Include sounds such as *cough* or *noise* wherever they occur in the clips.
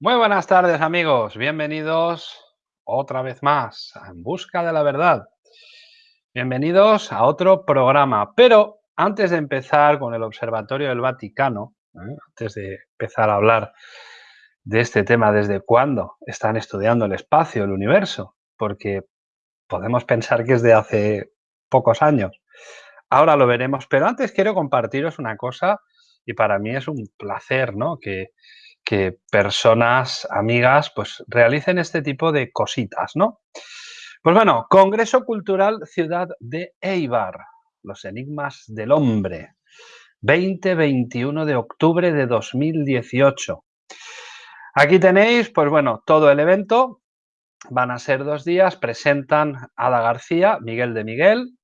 Muy buenas tardes amigos, bienvenidos otra vez más a En Busca de la Verdad. Bienvenidos a otro programa, pero antes de empezar con el Observatorio del Vaticano, ¿eh? antes de empezar a hablar de este tema, desde cuándo están estudiando el espacio, el universo, porque podemos pensar que es de hace pocos años. Ahora lo veremos, pero antes quiero compartiros una cosa y para mí es un placer, ¿no? Que, que personas, amigas, pues realicen este tipo de cositas, ¿no? Pues bueno, Congreso Cultural Ciudad de Eibar, los enigmas del hombre, 20-21 de octubre de 2018. Aquí tenéis, pues bueno, todo el evento, van a ser dos días, presentan Ada García, Miguel de Miguel,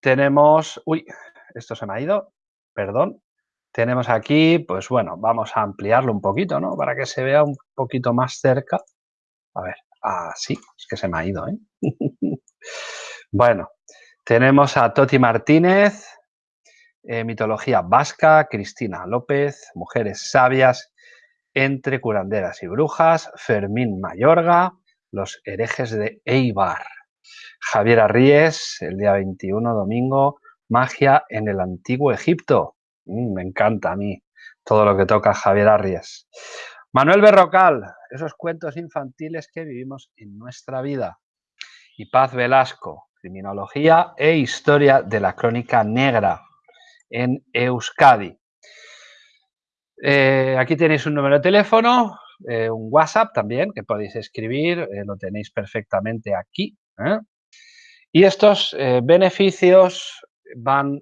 tenemos, uy, esto se me ha ido, perdón, tenemos aquí, pues bueno, vamos a ampliarlo un poquito, ¿no? Para que se vea un poquito más cerca. A ver, así, es que se me ha ido, ¿eh? *laughs* bueno, tenemos a Toti Martínez, eh, mitología vasca, Cristina López, mujeres sabias entre curanderas y brujas, Fermín Mayorga, los herejes de Eibar, Javier Arríes, el día 21, domingo, magia en el antiguo Egipto, Mm, me encanta a mí todo lo que toca Javier Arries. Manuel Berrocal, esos cuentos infantiles que vivimos en nuestra vida. Y Paz Velasco, criminología e historia de la crónica negra en Euskadi. Eh, aquí tenéis un número de teléfono, eh, un WhatsApp también que podéis escribir, eh, lo tenéis perfectamente aquí. Y estos beneficios van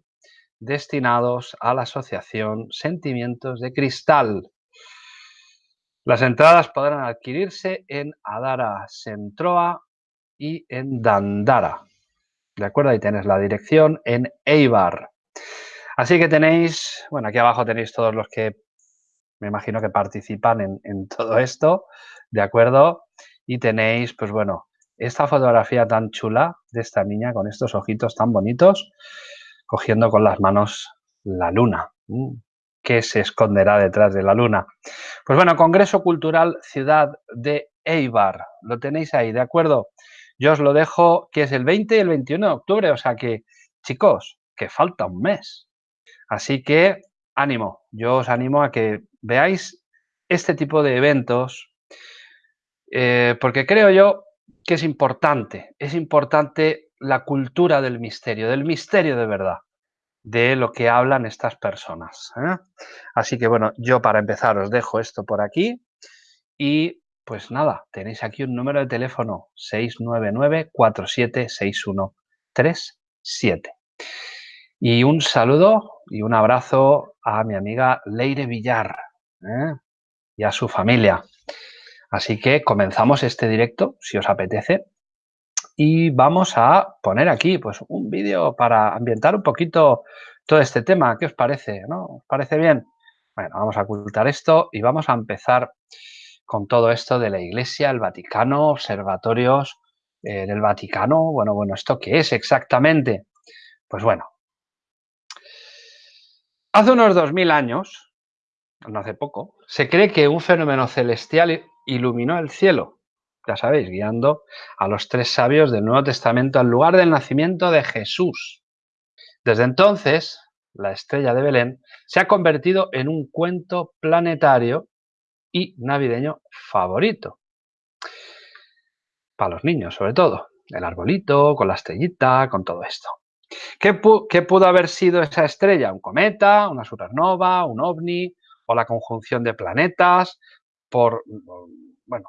destinados a la asociación Sentimientos de Cristal. Las entradas podrán adquirirse en Adara Sentroa y en Dandara. ¿De acuerdo? Ahí tenéis la dirección en Eibar. Así que tenéis, bueno, aquí abajo tenéis todos los que me imagino que participan en, en todo esto, ¿de acuerdo? Y tenéis, pues bueno, esta fotografía tan chula de esta niña con estos ojitos tan bonitos cogiendo con las manos la luna. ¿Qué se esconderá detrás de la luna? Pues bueno, Congreso Cultural Ciudad de Eibar. Lo tenéis ahí, ¿de acuerdo? Yo os lo dejo, que es el 20 y el 21 de octubre, o sea que, chicos, que falta un mes. Así que, ánimo, yo os animo a que veáis este tipo de eventos, eh, porque creo yo que es importante, es importante la cultura del misterio, del misterio de verdad, de lo que hablan estas personas. ¿eh? Así que bueno, yo para empezar os dejo esto por aquí y pues nada, tenéis aquí un número de teléfono 699-476137. Y un saludo y un abrazo a mi amiga Leire Villar ¿eh? y a su familia. Así que comenzamos este directo, si os apetece, y vamos a poner aquí pues un vídeo para ambientar un poquito todo este tema. ¿Qué os parece? ¿No? ¿Os parece bien? Bueno, vamos a ocultar esto y vamos a empezar con todo esto de la Iglesia, el Vaticano, observatorios eh, del Vaticano. Bueno, bueno, ¿esto qué es exactamente? Pues bueno, hace unos 2000 años, no hace poco, se cree que un fenómeno celestial iluminó el cielo ya sabéis, guiando a los tres sabios del Nuevo Testamento al lugar del nacimiento de Jesús. Desde entonces, la estrella de Belén se ha convertido en un cuento planetario y navideño favorito. Para los niños, sobre todo. El arbolito, con la estrellita, con todo esto. ¿Qué, ¿Qué, pudo haber sido esa estrella? ¿Un cometa, una supernova, un ovni o la conjunción de planetas? Por, bueno,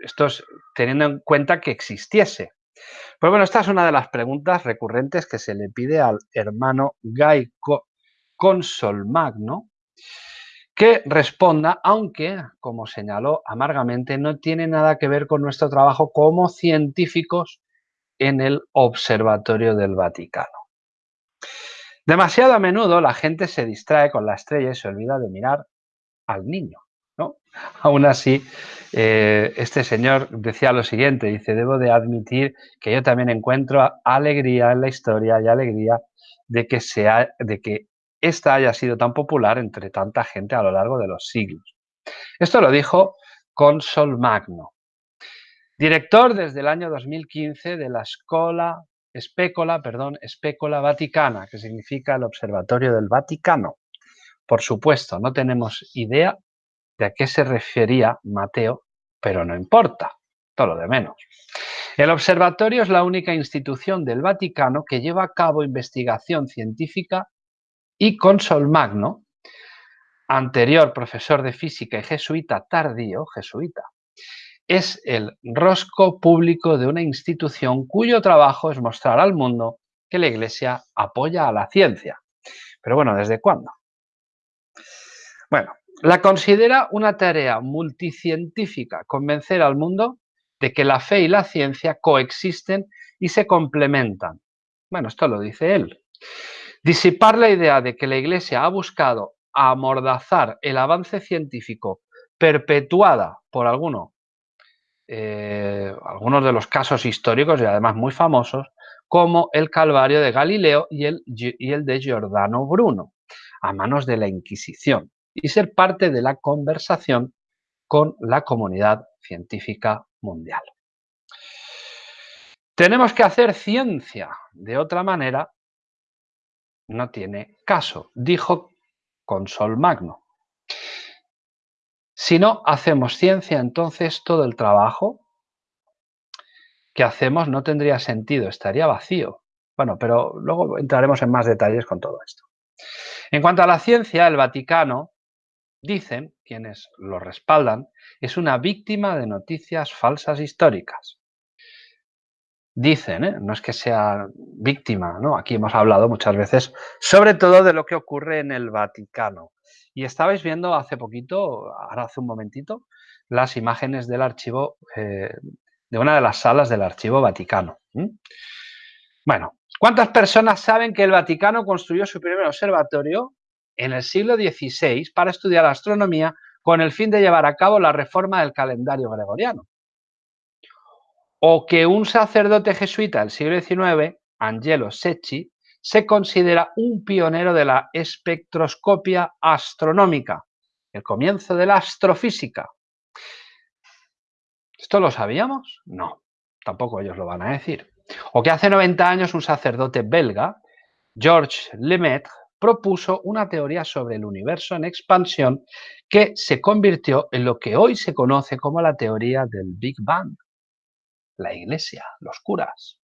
esto es teniendo en cuenta que existiese. Pues bueno, esta es una de las preguntas recurrentes que se le pide al hermano Guy Consolmagno que responda, aunque, como señaló amargamente, no tiene nada que ver con nuestro trabajo como científicos en el Observatorio del Vaticano. Demasiado a menudo la gente se distrae con la estrella y se olvida de mirar al niño. *laughs* Aún así, eh, este señor decía lo siguiente, dice, debo de admitir que yo también encuentro alegría en la historia y alegría de que, sea, de que esta haya sido tan popular entre tanta gente a lo largo de los siglos. Esto lo dijo Consol Magno, director desde el año 2015 de la Escola, Especola, perdón, Especola Vaticana, que significa el Observatorio del Vaticano. Por supuesto, no tenemos idea de a qué se refería Mateo, pero no importa, todo lo de menos. El observatorio es la única institución del Vaticano que lleva a cabo investigación científica y Consol Magno, anterior profesor de física y jesuita tardío, jesuita, es el rosco público de una institución cuyo trabajo es mostrar al mundo que la Iglesia apoya a la ciencia. Pero bueno, ¿desde cuándo? Bueno, la considera una tarea multicientífica convencer al mundo de que la fe y la ciencia coexisten y se complementan. Bueno, esto lo dice él. Disipar la idea de que la Iglesia ha buscado amordazar el avance científico perpetuada por alguno, eh, algunos de los casos históricos y además muy famosos, como el Calvario de Galileo y el, y el de Giordano Bruno, a manos de la Inquisición y ser parte de la conversación con la comunidad científica mundial. Tenemos que hacer ciencia, de otra manera no tiene caso, dijo Consol Magno. Si no hacemos ciencia, entonces todo el trabajo que hacemos no tendría sentido, estaría vacío. Bueno, pero luego entraremos en más detalles con todo esto. En cuanto a la ciencia, el Vaticano dicen, quienes lo respaldan, es una víctima de noticias falsas históricas. Dicen, ¿eh? no es que sea víctima, ¿no? Aquí hemos hablado muchas veces, sobre todo de lo que ocurre en el Vaticano. Y estabais viendo hace poquito, ahora hace un momentito, las imágenes del archivo, eh, de una de las salas del archivo Vaticano. Bueno, ¿cuántas personas saben que el Vaticano construyó su primer observatorio en el siglo XVI para estudiar astronomía con el fin de llevar a cabo la reforma del calendario gregoriano. O que un sacerdote jesuita del siglo XIX, Angelo Secchi, se considera un pionero de la espectroscopia astronómica, el comienzo de la astrofísica. ¿Esto lo sabíamos? No, tampoco ellos lo van a decir. O que hace 90 años un sacerdote belga, Georges Lemaitre, propuso una teoría sobre el universo en expansión que se convirtió en lo que hoy se conoce como la teoría del Big Bang. La Iglesia, los curas.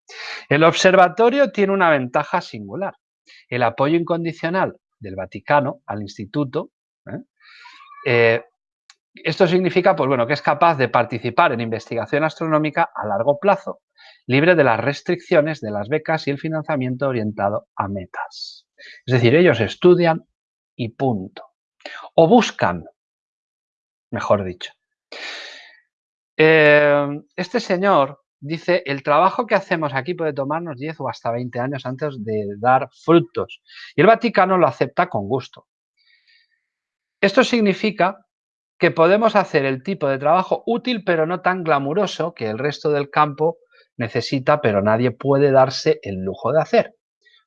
El observatorio tiene una ventaja singular, el apoyo incondicional del Vaticano al instituto. ¿eh? Eh, esto significa pues bueno, que es capaz de participar en investigación astronómica a largo plazo, libre de las restricciones de las becas y el financiamiento orientado a metas. Es decir, ellos estudian y punto. O buscan, mejor dicho. Eh, este señor dice, el trabajo que hacemos aquí puede tomarnos 10 o hasta 20 años antes de dar frutos. Y el Vaticano lo acepta con gusto. Esto significa que podemos hacer el tipo de trabajo útil pero no tan glamuroso que el resto del campo necesita pero nadie puede darse el lujo de hacer.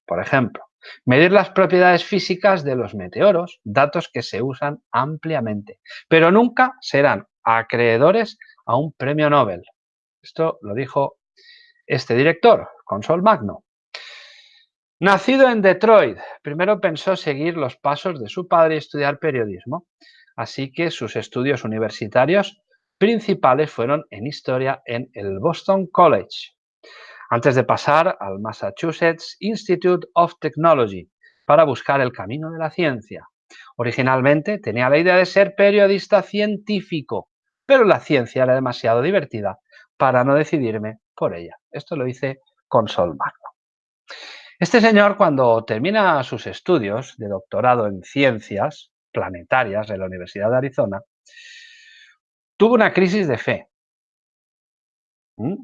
Por ejemplo, Medir las propiedades físicas de los meteoros, datos que se usan ampliamente, pero nunca serán acreedores a un premio Nobel. Esto lo dijo este director, Consol Magno. Nacido en Detroit, primero pensó seguir los pasos de su padre y estudiar periodismo, así que sus estudios universitarios principales fueron en historia en el Boston College antes de pasar al Massachusetts Institute of Technology para buscar el camino de la ciencia. Originalmente tenía la idea de ser periodista científico, pero la ciencia era demasiado divertida para no decidirme por ella. Esto lo hice con Sol Magno. Este señor, cuando termina sus estudios de doctorado en ciencias planetarias en la Universidad de Arizona, tuvo una crisis de fe. ¿Mm?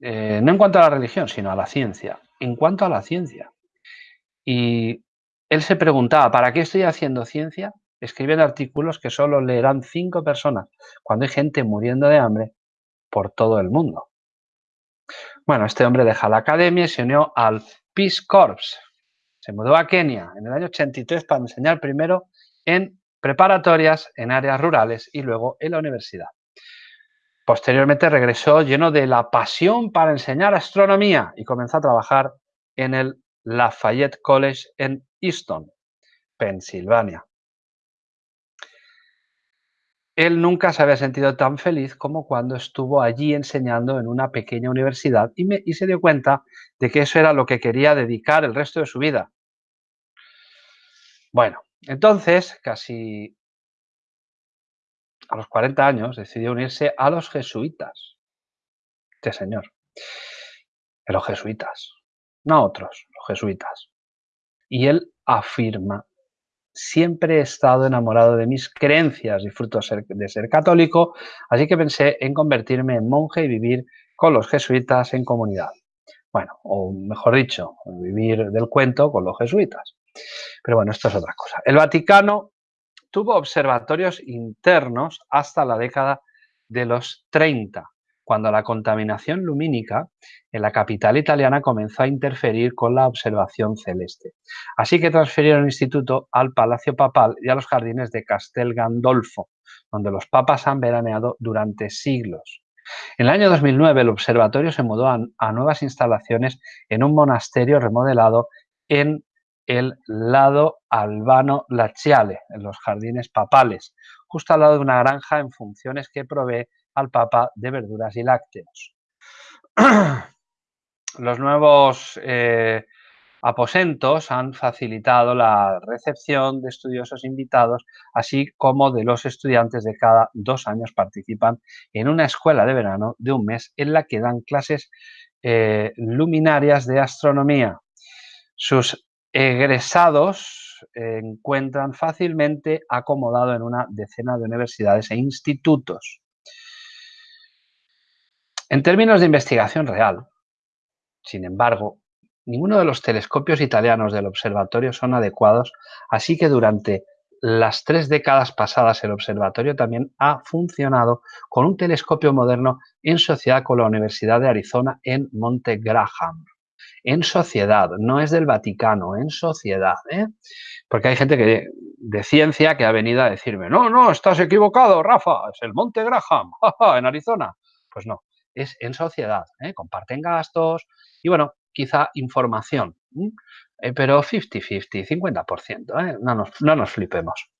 Eh, no en cuanto a la religión, sino a la ciencia. En cuanto a la ciencia. Y él se preguntaba, ¿para qué estoy haciendo ciencia? Escribiendo artículos que solo leerán cinco personas, cuando hay gente muriendo de hambre por todo el mundo. Bueno, este hombre deja la academia y se unió al Peace Corps. Se mudó a Kenia en el año 83 para enseñar primero en preparatorias en áreas rurales y luego en la universidad. Posteriormente regresó lleno de la pasión para enseñar astronomía y comenzó a trabajar en el Lafayette College en Easton, Pensilvania. Él nunca se había sentido tan feliz como cuando estuvo allí enseñando en una pequeña universidad y, y, se dio cuenta de que eso era lo que quería dedicar el resto de su vida. Bueno, entonces, casi a los 40 años, decidió unirse a los jesuitas. Este señor. los jesuitas, no otros, los jesuitas. Y él afirma, siempre he estado enamorado de mis creencias, disfruto de ser católico, así que pensé en convertirme en monje y vivir con los jesuitas en comunidad. Bueno, o mejor dicho, vivir del cuento con los jesuitas. Pero bueno, esto es otra cosa. El Vaticano tuvo observatorios internos hasta la década de los 30, cuando la contaminación lumínica en la capital italiana comenzó a interferir con la observación celeste. Así que transfirieron el instituto al Palacio Papal y a los jardines de Castel Gandolfo, donde los papas han veraneado durante siglos. En el año 2009 el observatorio se mudó a, a nuevas instalaciones en un monasterio remodelado en el lado Albano Laciale, en los jardines papales, justo al lado de una granja en funciones que provee al Papa de verduras y lácteos. *clears throat* Los nuevos eh, aposentos han facilitado la recepción de estudiosos invitados, así como de los estudiantes de cada dos años participan en una escuela de verano de un mes en la que dan clases eh, luminarias de astronomía. Sus egresados encuentran fácilmente acomodado en una decena de universidades e institutos. En términos de investigación real, sin embargo, ninguno de los telescopios italianos del observatorio son adecuados, así que durante las tres décadas pasadas el observatorio también ha funcionado con un telescopio moderno en sociedad con la Universidad de Arizona en Monte Graham en sociedad, no es del Vaticano, en sociedad. ¿eh? Porque hay gente que, de ciencia que ha venido a decirme, no, no, estás equivocado, Rafa, es el Monte Graham, *laughs* en Arizona. Pues no, es en sociedad, ¿eh? comparten gastos y bueno, quizá información, eh, pero 50-50, 50%, ¿eh? no, nos, no nos flipemos.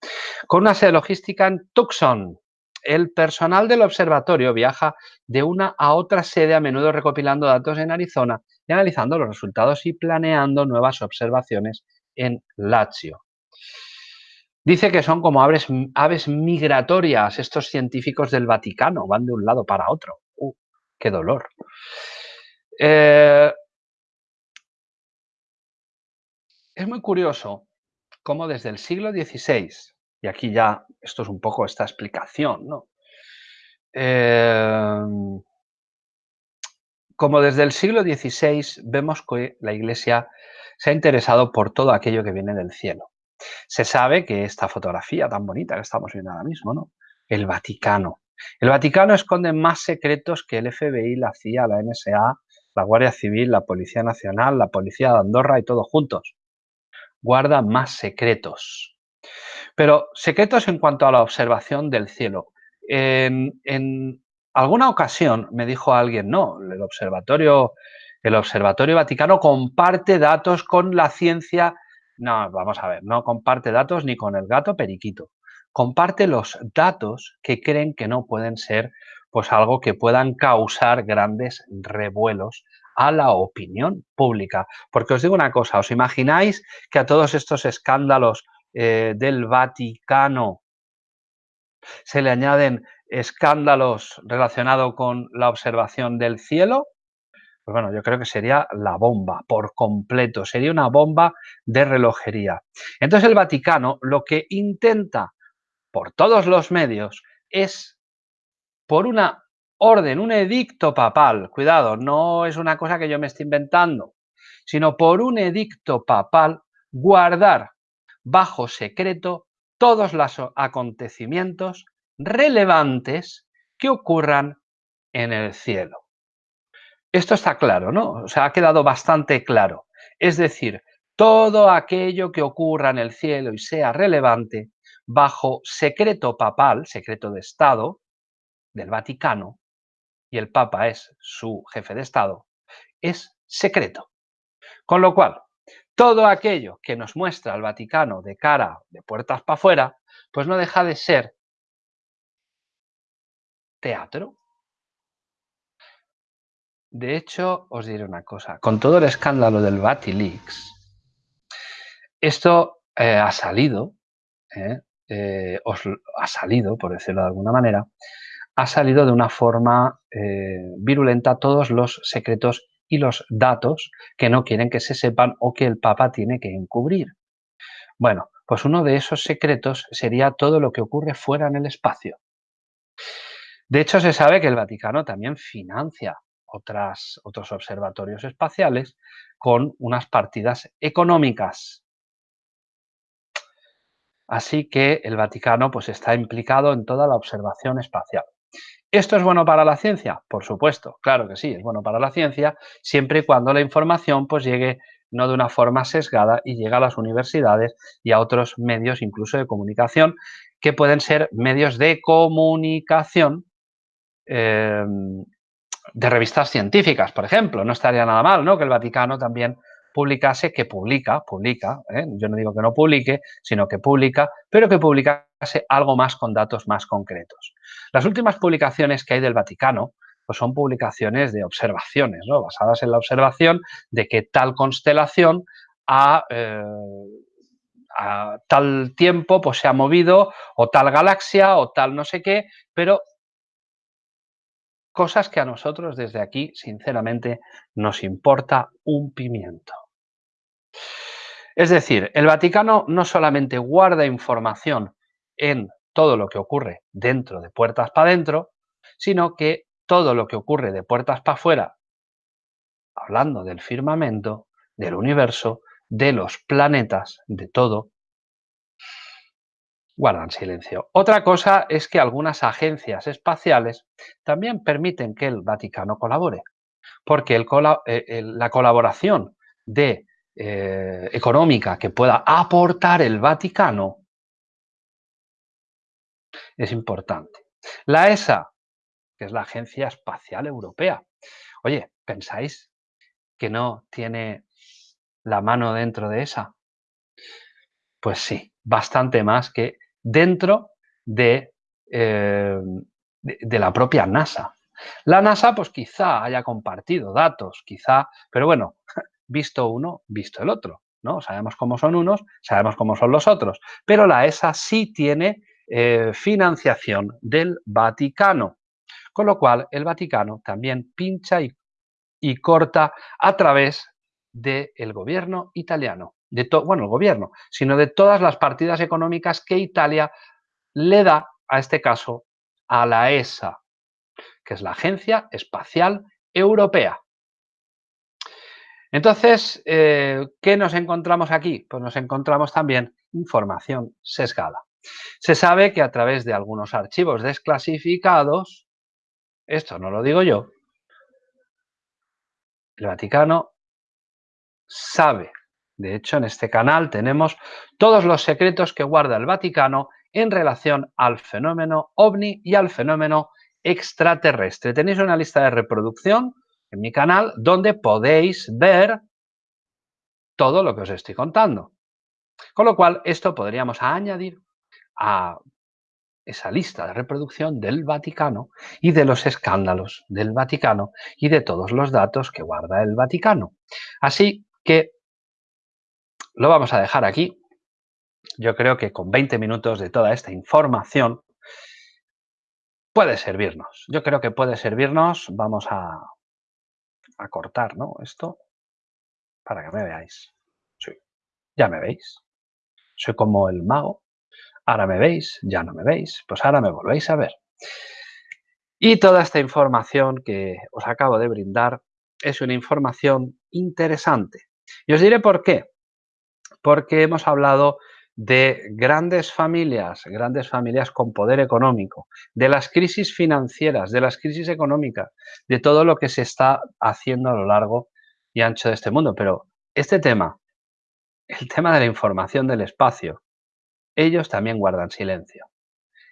Con una sede logística en Tucson, el personal del observatorio viaja de una a otra sede a menudo recopilando datos en Arizona y analizando los resultados y planeando nuevas observaciones en Lazio. Dice que son como aves, migratorias estos científicos del Vaticano, van de un lado para otro. Uh, ¡Qué dolor! Eh, es muy curioso cómo desde el siglo XVI, y aquí ya esto es un poco esta explicación, ¿no? Eh, como desde el siglo XVI vemos que la Iglesia se ha interesado por todo aquello que viene del cielo. Se sabe que esta fotografía tan bonita que estamos viendo ahora mismo, ¿no? El Vaticano. El Vaticano esconde más secretos que el FBI, la CIA, la NSA, la Guardia Civil, la Policía Nacional, la Policía de Andorra y todos juntos. Guarda más secretos. Pero secretos en cuanto a la observación del cielo. En, alguna ocasión me dijo alguien, no, el observatorio, el observatorio Vaticano comparte datos con la ciencia. No, vamos a ver, no comparte datos ni con el gato periquito. Comparte los datos que creen que no pueden ser pues algo que puedan causar grandes revuelos a la opinión pública. Porque os digo una cosa, ¿os imagináis que a todos estos escándalos eh, del Vaticano se le añaden escándalos relacionados con la observación del cielo, pues bueno, yo creo que sería la bomba por completo, sería una bomba de relojería. Entonces el Vaticano lo que intenta por todos los medios es, por una orden, un edicto papal, cuidado, no es una cosa que yo me esté inventando, sino por un edicto papal, guardar bajo secreto todos los acontecimientos relevantes que ocurran en el cielo. Esto está claro, ¿no? O sea, ha quedado bastante claro. Es decir, todo aquello que ocurra en el cielo y sea relevante, bajo secreto papal, secreto de Estado, del Vaticano, y el Papa es su jefe de Estado, es secreto. Con lo cual, todo aquello que nos muestra el Vaticano de cara, de puertas para afuera, pues no deja de ser teatro. De hecho, os diré una cosa, con todo el escándalo del Vatileaks, esto eh, ha salido, eh, eh, os ha salido, por decirlo de alguna manera, ha salido de una forma virulenta todos los secretos y los datos que no quieren que se sepan o que el Papa tiene que encubrir. Bueno, pues uno de esos secretos sería todo lo que ocurre fuera en el espacio. De hecho, se sabe que el Vaticano también financia otras, otros observatorios espaciales con unas partidas económicas. Así que el Vaticano pues, está implicado en toda la observación espacial. ¿Esto es bueno para la ciencia? Por supuesto, claro que sí, es bueno para la ciencia, siempre y cuando la información pues, llegue no de una forma sesgada y llegue a las universidades y a otros medios, incluso de comunicación, que pueden ser medios de comunicación em, de revistas científicas, por ejemplo. No estaría nada mal ¿no? que el Vaticano también publicase, que publica, publica, ¿eh? yo no digo que no publique, sino que publica, pero que publicase algo más con datos más concretos. Las últimas publicaciones que hay del Vaticano pues son publicaciones de observaciones, ¿no? basadas en la observación de que tal constelación a, eh, a tal tiempo pues, se ha movido, o tal galaxia, o tal no sé qué, pero cosas que a nosotros desde aquí, sinceramente, nos importa un pimiento. Es decir, el Vaticano no solamente guarda información en todo lo que ocurre dentro de puertas para adentro, sino que todo lo que ocurre de puertas para afuera, hablando del firmamento, del universo, de los planetas, de todo, guardan silencio. Otra cosa es que algunas agencias espaciales también permiten que el Vaticano colabore, porque eh, la colaboración de eh, económica que pueda aportar el Vaticano es importante. La ESA, que es la Agencia Espacial Europea. Oye, ¿pensáis que no tiene la mano dentro de esa? Pues sí, bastante más que dentro de, eh, de la propia NASA. La NASA, pues quizá haya compartido datos, quizá, pero bueno, *laughs* visto uno, visto el otro. ¿no? Sabemos cómo son unos, sabemos cómo son los otros. Pero la ESA sí tiene eh, financiación del Vaticano. Con lo cual, el Vaticano también pincha y, corta a través del gobierno italiano. De bueno, el gobierno, sino de todas las partidas económicas que Italia le da, a este caso, a la ESA, que es la Agencia Espacial Europea. Entonces, eh, ¿qué nos encontramos aquí? Pues nos encontramos también información sesgada. Se sabe que a través de algunos archivos desclasificados, esto no lo digo yo, el Vaticano sabe. De hecho, en este canal tenemos todos los secretos que guarda el Vaticano en relación al fenómeno ovni y al fenómeno extraterrestre. Tenéis una lista de reproducción en mi canal donde podéis ver todo lo que os estoy contando. Con lo cual, esto podríamos añadir a esa lista de reproducción del Vaticano y de los escándalos del Vaticano y de todos los datos que guarda el Vaticano. Así que lo vamos a dejar aquí. Yo creo que con 20 minutos de toda esta información puede servirnos. Yo creo que puede servirnos. Vamos a cortar, ¿no? Esto para que me veáis. Sí, ya me veis. Soy como el mago. Ahora me veis, ya no me veis, pues ahora me volvéis a ver. Y toda esta información que os acabo de brindar es una información interesante. Y os diré por qué. Porque hemos hablado de grandes familias, grandes familias con poder económico, de las crisis financieras, de las crisis económicas, de todo lo que se está haciendo a lo largo y ancho de este mundo. Pero este tema, el tema de la información del espacio, ellos también guardan silencio.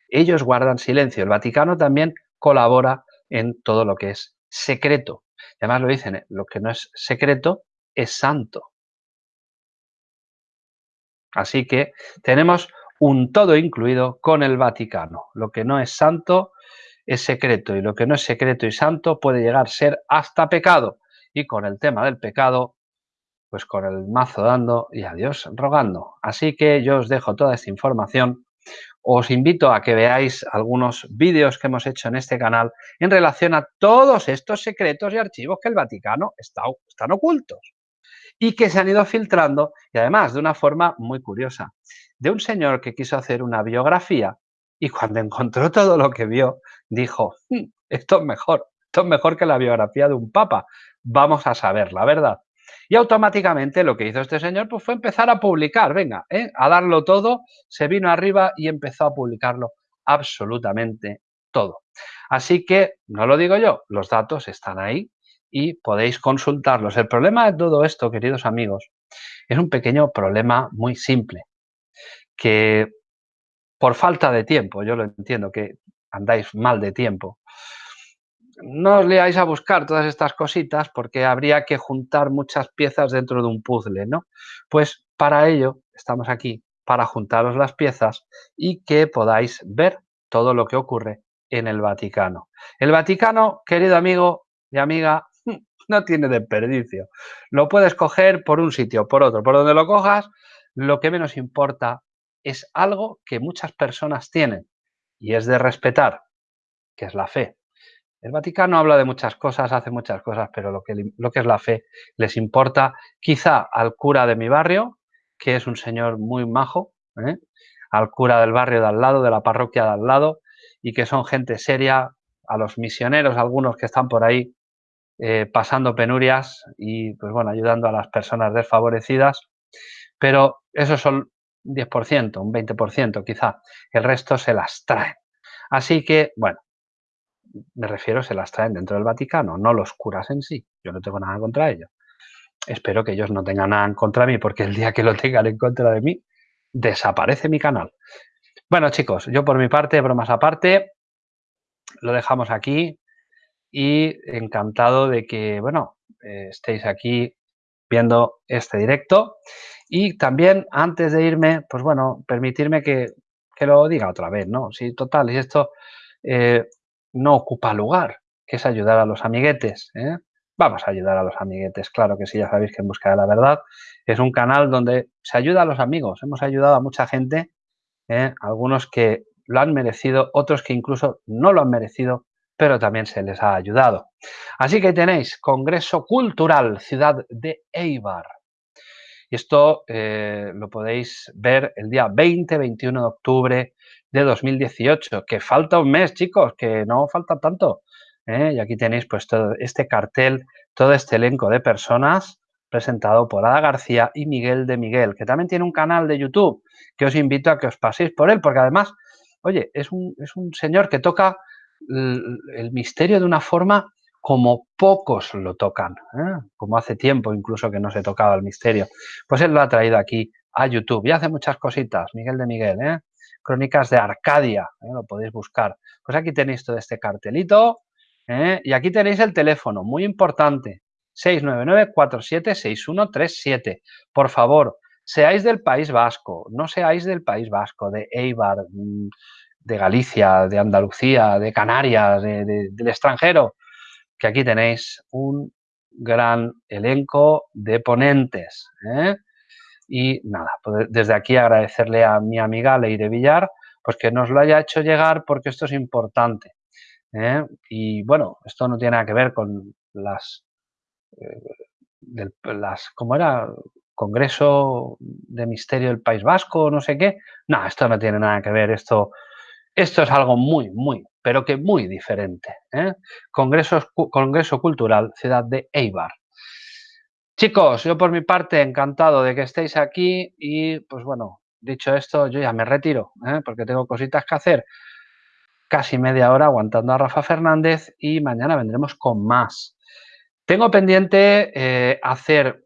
Ellos guardan silencio. El Vaticano también colabora en todo lo que es secreto. Además lo dicen, ¿eh? lo que no es secreto es santo. Así que tenemos un todo incluido con el Vaticano. Lo que no es santo es secreto y lo que no es secreto y santo puede llegar a ser hasta pecado. Y con el tema del pecado, pues con el mazo dando y a Dios rogando. Así que yo os dejo toda esta información. Os invito a que veáis algunos vídeos que hemos hecho en este canal en relación a todos estos secretos y archivos que el Vaticano está, están ocultos y que se han ido filtrando y además de una forma muy curiosa, de un señor que quiso hacer una biografía y cuando *laughs* encontró todo lo que vio, dijo, hmm, esto es mejor, esto es mejor que la biografía de un papa, vamos a saber la verdad. Y automáticamente lo que hizo este señor pues, fue empezar a publicar, venga, ¿eh? a darlo todo, se vino arriba y empezó a publicarlo absolutamente todo. Así que, no lo digo yo, los datos están ahí y podéis consultarlos. El problema de todo esto, queridos amigos, es un pequeño problema muy simple, que por falta de tiempo, yo lo entiendo que andáis mal de tiempo, no os leáis a buscar todas estas cositas porque habría que juntar muchas piezas dentro de un puzzle, ¿no? Pues para ello estamos aquí, para juntaros las piezas y que podáis ver todo lo que ocurre en el Vaticano. El Vaticano, querido amigo y amiga, *laughs* no tiene desperdicio. Lo puedes coger por un sitio, por otro, por donde lo cojas, lo que menos importa es algo que muchas personas tienen y es de respetar, que es la fe. El Vaticano habla de muchas cosas, hace muchas cosas, pero lo que, es la fe les importa quizá al cura de mi barrio, que es un señor muy majo, ¿eh? al cura del barrio de al lado, de la parroquia de al lado, y que son gente seria, a los misioneros, algunos que están por ahí eh, pasando penurias y, pues bueno, ayudando a las personas desfavorecidas, pero esos son un 10%, un 20% quizá, el resto se las traen. Así que, bueno, me refiero, se las traen dentro del Vaticano, no los curas en sí, yo no tengo nada contra ellos. Espero que ellos no tengan nada en contra mí, porque el día que lo tengan en contra de mí, desaparece mi canal. Bueno, chicos, yo por mi parte, bromas aparte, lo dejamos aquí y encantado de que, bueno, eh, estéis aquí viendo este directo. Y también, antes de irme, pues bueno, permitirme que, lo diga otra vez, ¿no? Si total, y esto eh, no ocupa lugar, que es ayudar a los amiguetes, ¿eh? Vamos a ayudar a los amiguetes, claro que sí, ya sabéis que en Busca de la Verdad es un canal donde se ayuda a los amigos. Hemos ayudado a mucha gente, algunos que lo han merecido, otros que incluso no lo han merecido, pero también se les ha ayudado. Así que tenéis Congreso Cultural Ciudad de Eibar. Y esto eh, lo podéis ver el día 20-21 de octubre de 2018, que falta un mes, chicos, que no falta tanto. ¿eh? Y aquí tenéis pues todo este cartel, todo este elenco de personas presentado por Ada García y Miguel de Miguel, que también tiene un canal de YouTube, que os invito a que os paséis por él, porque además, oye, es un, es un señor que toca el misterio de una forma como pocos lo tocan, ¿eh? como hace tiempo incluso que no se tocaba el misterio. Pues él lo ha traído aquí a YouTube y hace muchas cositas, Miguel de Miguel, ¿eh? Crónicas de Arcadia, ¿eh? lo podéis buscar. Pues aquí tenéis todo este cartelito y aquí tenéis el teléfono, muy importante, 699-476137. Por favor, seáis del País Vasco, no seáis del País Vasco, de Eibar, mm, de Galicia, de Andalucía, de Canarias, del extranjero, que aquí tenéis un gran elenco de ponentes. ¿eh? Y nada, pues desde aquí agradecerle a mi amiga Leire Villar, pues que nos lo haya hecho llegar porque esto es importante. ¿eh? Y bueno, esto no tiene nada que ver con las, eh, las ¿cómo era? Congreso de Misterio del País Vasco, no sé qué. No, esto no tiene nada que ver. Esto esto es algo muy, muy, pero que muy diferente. ¿eh? Congreso Cultural Ciudad de Eibar. Chicos, yo por mi parte encantado de que estéis aquí y pues bueno, dicho esto, yo ya me retiro ¿eh? porque tengo cositas que hacer. Casi media hora aguantando a Rafa Fernández y mañana vendremos con más. Tengo pendiente eh, hacer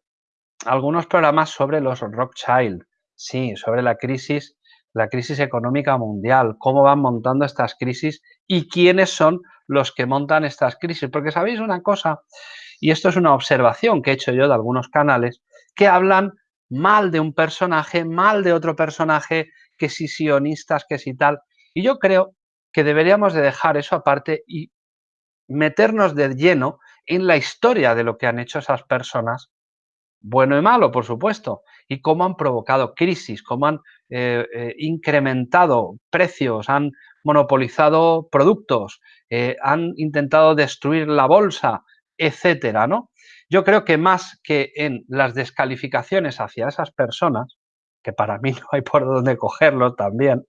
algunos programas sobre los Rockchild, sí, sobre la crisis la crisis económica mundial, cómo van montando estas crisis y quiénes son los que montan estas crisis. Porque sabéis una cosa, y esto es una observación que he hecho yo de algunos canales, que hablan mal de un personaje, mal de otro personaje, que si sionistas, que si tal. Y yo creo que deberíamos de dejar eso aparte y meternos de lleno en la historia de lo que han hecho esas personas, bueno y malo, por supuesto, y cómo han provocado crisis, cómo han eh, eh, incrementado precios, han monopolizado productos, eh, han intentado destruir la bolsa, etcétera, ¿no? Yo creo que más que en las descalificaciones hacia esas personas, que para mí *laughs* no hay por dónde cogerlo también,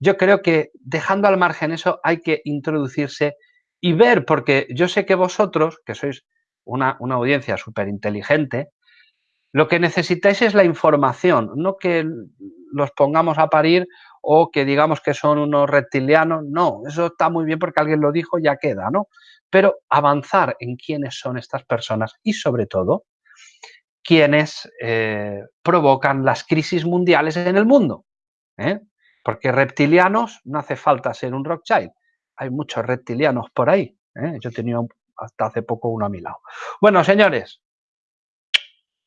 yo creo que dejando al margen eso hay que introducirse y ver, porque yo sé que vosotros, que sois una, audiencia súper inteligente, lo que necesitáis es la información, no que los pongamos a parir o que digamos que son unos reptilianos, no, eso está muy bien porque alguien lo dijo, ya queda, ¿no? Pero avanzar en quiénes son estas personas y sobre todo, quiénes eh, provocan las crisis mundiales en el mundo. ¿eh? Porque reptilianos no hace falta ser un Rothschild, hay muchos reptilianos por ahí. ¿eh? Yo tenía hasta hace poco uno a mi lado. Bueno, señores,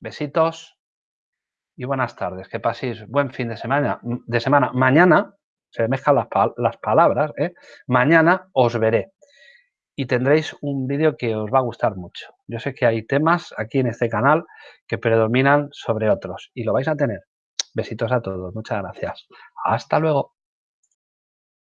besitos y buenas tardes. Que paséis buen fin de semana. De semana. Mañana, se mezclan las, palabras, ¿eh? mañana os veré y tendréis un vídeo que os va a gustar mucho. Yo sé que hay temas aquí en este canal que predominan sobre otros y lo vais a tener. Besitos a todos. Muchas gracias. Hasta luego.